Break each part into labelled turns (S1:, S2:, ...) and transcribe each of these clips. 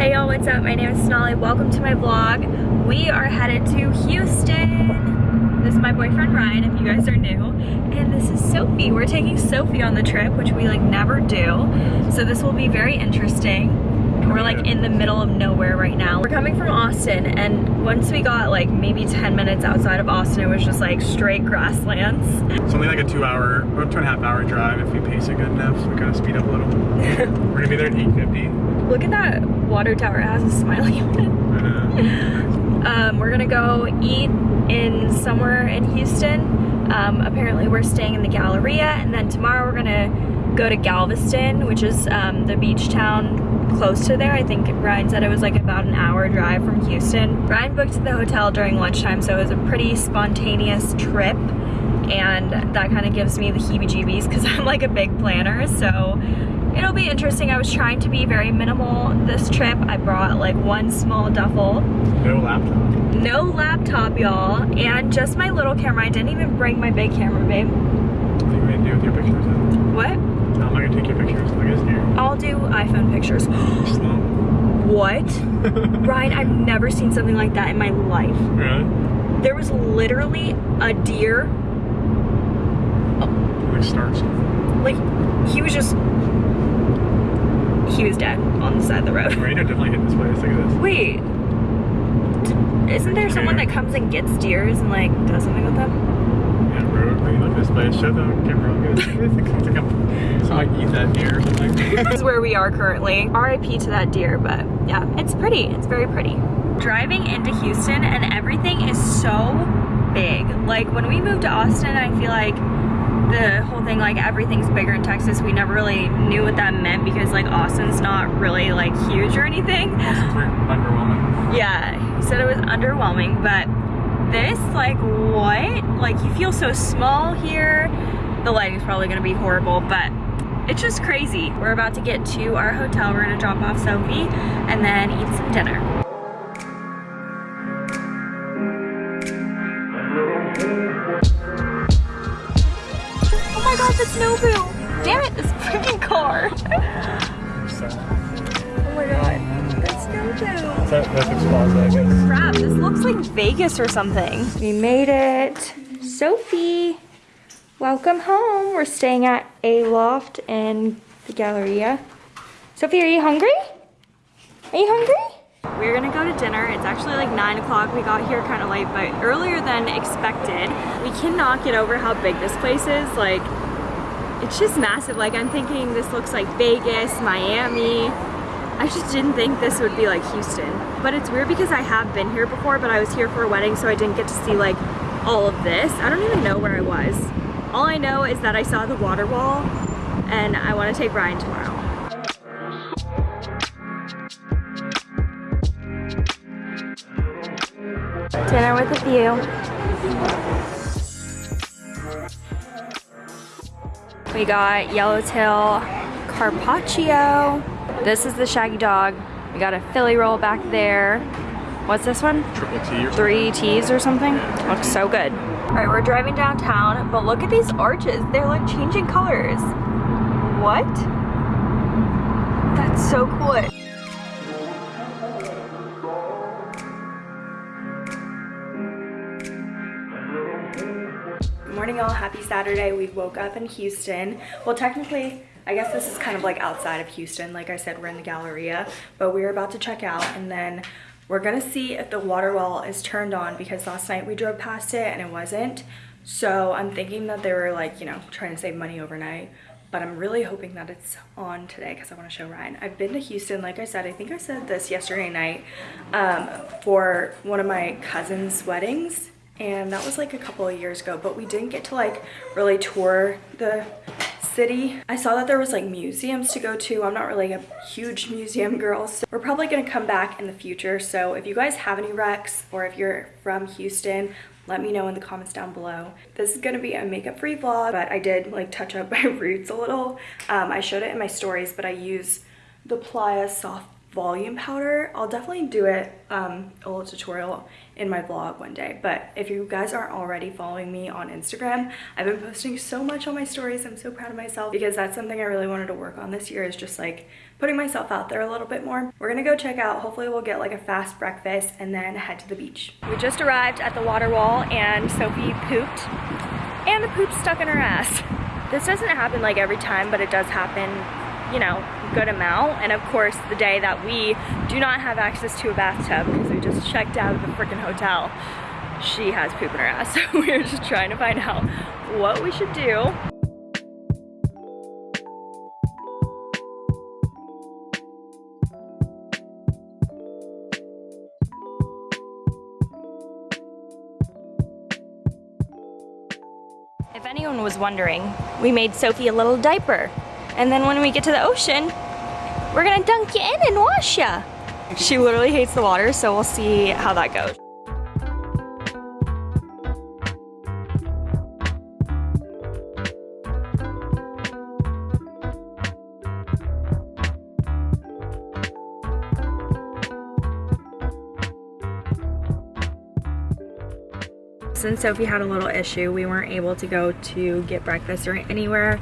S1: Hey y'all, what's up? My name is Sonali. Welcome to my vlog. We are headed to Houston. This is my boyfriend Ryan, if you guys are new. And this is Sophie. We're taking Sophie on the trip, which we like never do. So this will be very interesting. We're like in the middle of nowhere right now. We're coming from Austin and once we got like maybe 10 minutes outside of Austin, it was just like straight grasslands.
S2: It's only like a two hour, or two and a half hour drive if we pace it good enough. So we kind of speed up a little. We're gonna be there at 8.50.
S1: Look at that water tower. It has a smiley on it. Um, we're gonna go eat in somewhere in Houston. Um, apparently we're staying in the Galleria and then tomorrow we're gonna go to Galveston, which is um, the beach town close to there. I think Ryan said it was like about an hour drive from Houston. Ryan booked the hotel during lunchtime, so it was a pretty spontaneous trip. And that kind of gives me the heebie-jeebies because I'm like a big planner. So it'll be interesting. I was trying to be very minimal this trip. I brought like one small duffel.
S2: No laptop.
S1: No laptop, y'all. And just my little camera. I didn't even bring my big camera, babe.
S2: What you do with your pictures then?
S1: What?
S2: No, I'm not gonna take your pictures. At this here.
S1: I'll do iPhone pictures. What? Ryan, I've never seen something like that in my life.
S2: Really?
S1: There was literally a deer,
S2: Like stars.
S1: like, he was just, he was dead on the side of the road.
S2: Radio definitely hit this place. Look at this.
S1: Wait, isn't there someone that comes and gets deers and like does something with them?
S2: Road. I mean, look at this place. Show the camera. Look at this. It looks like I'm, so I eat that deer or something.
S1: this is where we are currently. RIP to that deer, but yeah, it's pretty. It's very pretty. Driving into Houston and everything is so big. Like when we moved to Austin, I feel like the whole thing, like everything's bigger in Texas. We never really knew what that meant because like Austin's not really like huge or anything.
S2: Austin's underwhelming.
S1: Yeah, he said it was underwhelming, but this, like, what? Like, you feel so small here. The lighting's probably gonna be horrible, but it's just crazy. We're about to get to our hotel. We're gonna drop off Sophie and then eat some dinner. Oh my god, the snow boom! Damn it, this freaking car! the snow boom!
S2: that, that looks plaza, I guess.
S1: crap, this looks like Vegas or something. We made it. Sophie, welcome home. We're staying at a loft in the Galleria. Sophie, are you hungry? Are you hungry? We're gonna go to dinner. It's actually like nine o'clock. We got here kind of late, but earlier than expected. We cannot get over how big this place is. Like, it's just massive. Like, I'm thinking this looks like Vegas, Miami. I just didn't think this would be like Houston. But it's weird because I have been here before, but I was here for a wedding, so I didn't get to see like all of this. I don't even know where I was. All I know is that I saw the water wall and I want to take Ryan tomorrow. Dinner with a view. We got Yellowtail Carpaccio. This is the Shaggy Dog. We got a Philly roll back there. What's this one?
S2: Triple T or.
S1: Three T's or something? Looks so good. All right, we're driving downtown, but look at these arches. They're like changing colors. What? That's so cool. Morning all, happy Saturday. We woke up in Houston. Well, technically, I guess this is kind of like outside of Houston. Like I said, we're in the Galleria, but we're about to check out and then we're gonna see if the water wall is turned on because last night we drove past it and it wasn't. So I'm thinking that they were like, you know, trying to save money overnight, but I'm really hoping that it's on today because I want to show Ryan. I've been to Houston, like I said, I think I said this yesterday night um, for one of my cousin's weddings and that was like a couple of years ago but we didn't get to like really tour the city. I saw that there was like museums to go to. I'm not really a huge museum girl so we're probably to come back in the future. So if you guys have any recs or if you're from houston let me know in the comments down below. This is to be a makeup free vlog but i did like touch up my roots a little. Um, i showed it in my stories but i use the playa soft volume powder. I'll definitely do it um, a little tutorial in my vlog one day but if you guys aren't already following me on instagram i've been posting so much on my stories i'm so proud of myself because that's something i really wanted to work on this year is just like putting myself out there a little bit more. We're gonna go check out, hopefully we'll get like a fast breakfast and then head to the beach. We just arrived at the water wall and Sophie pooped and the poop stuck in her ass. This doesn't happen like every time, but it does happen, you know, good amount. And of course, the day that we do not have access to a bathtub because we just checked out of the freaking hotel, she has poop in her ass. So we're just trying to find out what we should do. If anyone was wondering, we made Sophie a little diaper. And then when we get to the ocean, we're gonna dunk you in and wash ya. She literally hates the water, so we'll see how that goes. since Sophie had a little issue, we weren't able to go to get breakfast or anywhere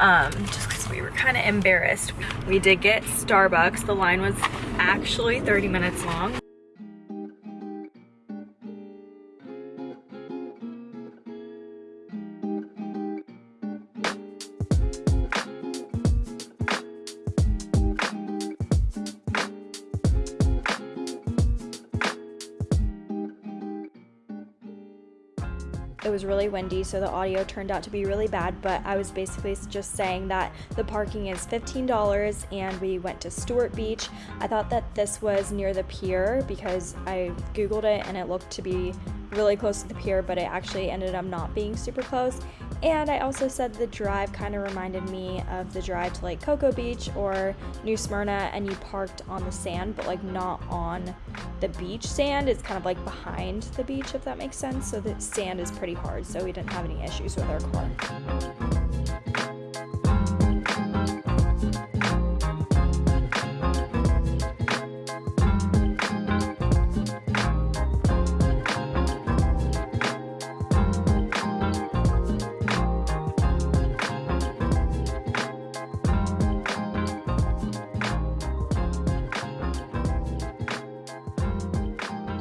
S1: um, just because we were kind of embarrassed. We did get Starbucks. The line was actually 30 minutes long. It was really windy so the audio turned out to be really bad but i was basically just saying that the parking is $15 and we went to stewart beach. I thought that this was near the pier because i googled it and it looked to be really close to the pier but it actually ended up not being super close and I also said the drive kind of reminded me of the drive to like Cocoa Beach or New Smyrna and you parked on the sand but like not on the beach sand. It's kind of like behind the beach if that makes sense. So the sand is pretty hard so we didn't have any issues with our car.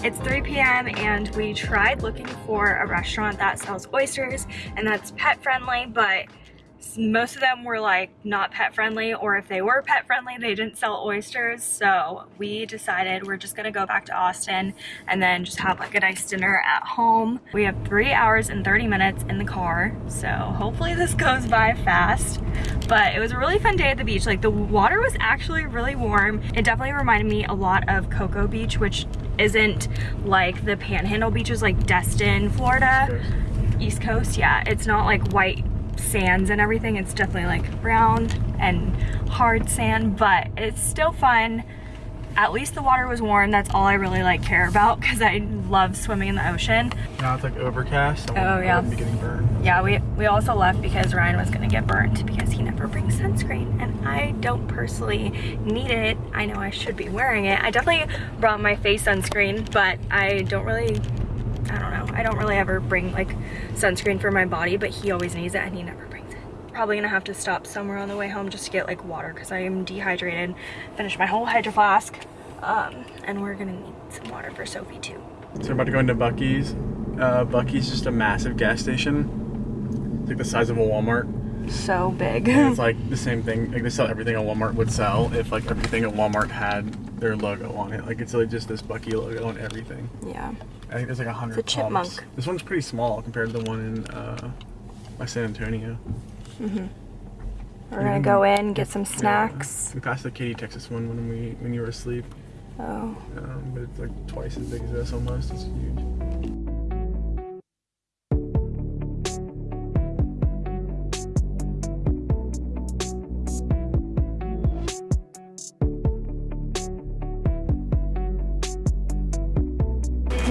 S1: It's 3 p.m. and we tried looking for a restaurant that sells oysters and that's pet friendly, but most of them were like not pet friendly or if they were pet friendly they didn't sell oysters. So we decided we're just gonna go back to Austin and then just have like a nice dinner at home. We have three hours and 30 minutes in the car so hopefully this goes by fast. But it was a really fun day at the beach. Like the water was actually really warm. It definitely reminded me a lot of Cocoa Beach which isn't like the panhandle beaches like Destin Florida. East Coast yeah. It's not like white sands and everything. It's definitely like brown and hard sand, but it's still fun. At least the water was warm. That's all I really like care about because I love swimming in the ocean.
S2: Now it's like overcast. So
S1: oh yeah.
S2: Be getting burned.
S1: Yeah, we we also left because Ryan was gonna get burnt because he never brings sunscreen, and I don't personally need it. I know I should be wearing it. I definitely brought my face sunscreen, but I don't really I don't know. I don't really ever bring like sunscreen for my body, but he always needs it and he never brings it. Probably gonna have to stop somewhere on the way home just to get like water because I am dehydrated. Finish my whole hydro flask. Um, and we're gonna need some water for Sophie too.
S2: So we're about to go into Buc-ee's. Uh, Buc-ee's just a massive gas station. It's like the size of a Walmart.
S1: So big.
S2: And it's like the same thing. Like they sell everything a Walmart would sell if like everything at Walmart had their logo on it. Like it's like just this Buc-ee logo on everything.
S1: Yeah.
S2: I think there's like a hundred.
S1: It's a chipmunk.
S2: This one's pretty small compared to the one in uh, by San Antonio.
S1: Mhm. We're gonna go in, get some snacks.
S2: Yeah. We passed the Katy, Texas one when we when you were asleep.
S1: Oh.
S2: Um, but it's like twice as big as this almost. It's huge.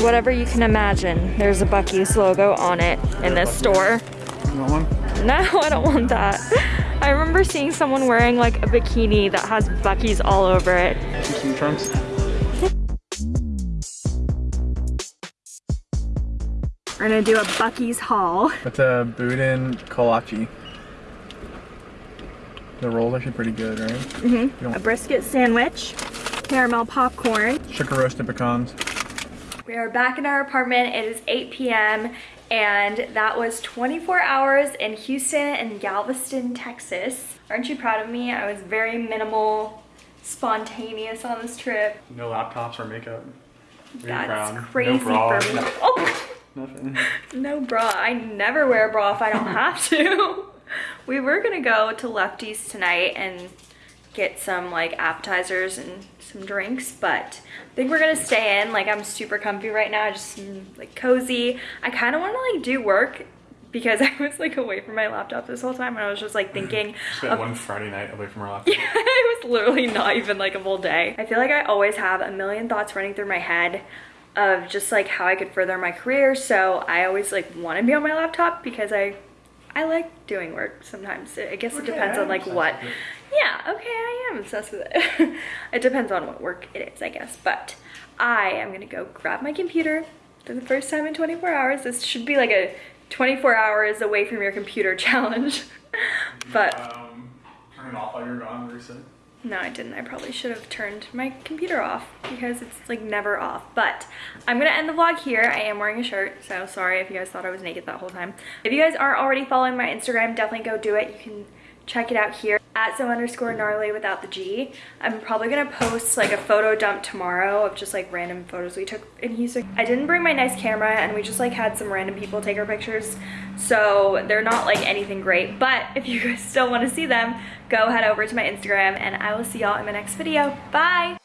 S1: Whatever you can imagine. There's a Buc-ee's logo on it in this store.
S2: You want one?
S1: No, I don't want that. I remember seeing someone wearing like a bikini that has Buc-ee's all over it.
S2: Some trunks.
S1: We're gonna do a Buc-ee's haul.
S2: That's a Boudin kolache. The roll's actually pretty good, right? Mm-hmm.
S1: A brisket sandwich, caramel popcorn.
S2: Sugar roasted pecans.
S1: We are back in our apartment. It is 8 p.m. and that was 24 hours in Houston and Galveston, Texas. Aren't you proud of me? I was very minimal, spontaneous on this trip.
S2: No laptops or makeup. Very
S1: That's
S2: proud.
S1: crazy
S2: no bra.
S1: for me. Oh,
S2: Nothing.
S1: no bra. I never wear a bra if I don't have to. we were gonna go to Lefty's tonight and get some like appetizers and some drinks, but I think we're gonna stay in. Like I'm super comfy right now, just mm, like cozy. I kind of want to like do work because I was like away from my laptop this whole time and I was just like thinking
S2: Spent
S1: of
S2: one Friday night away from our laptop.
S1: it was literally not even like a full day. I feel like I always have a million thoughts running through my head of just like how I could further my career. So I always like want to be on my laptop because I I like doing work sometimes. I guess it depends on like what. Yeah, okay, I am obsessed with it. it depends on what work it is, I guess. But I am gonna go grab my computer for the first time in 24 hours. This should be like a 24 hours away from your computer challenge. but
S2: Um, turn it off while you're gone, reset.
S1: No, I didn't. I probably should have turned my computer off because it's like never off. But I'm gonna end the vlog here. I am wearing a shirt, so sorry if you guys thought I was naked that whole time. If you guys aren't already following my Instagram, definitely go do it. You can check it out here at so underscore gnarly without the G. I'm probably gonna post like a photo dump tomorrow of just like random photos we took in Houston. I didn't bring my nice camera and we just like had some random people take our pictures. So they're not like anything great, but if you guys still wanna see them, go head over to my Instagram and I will see y'all in my next video. Bye!